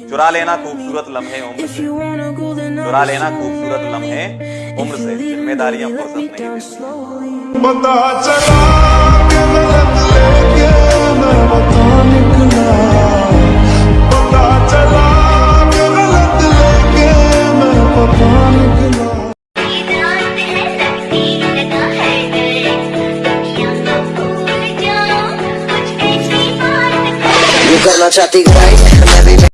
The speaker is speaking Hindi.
चुरा लेना खूबसूरत लम्हे उम्र से। चुरा लेना खूबसूरत लम्हे उम्र से। जिम्मेदारियाँ फुर्सत नहीं पता चला गलत लेके मैं बता निकला। पता चला गलत लेके मैं बता निकला। करना चाहती मैं भी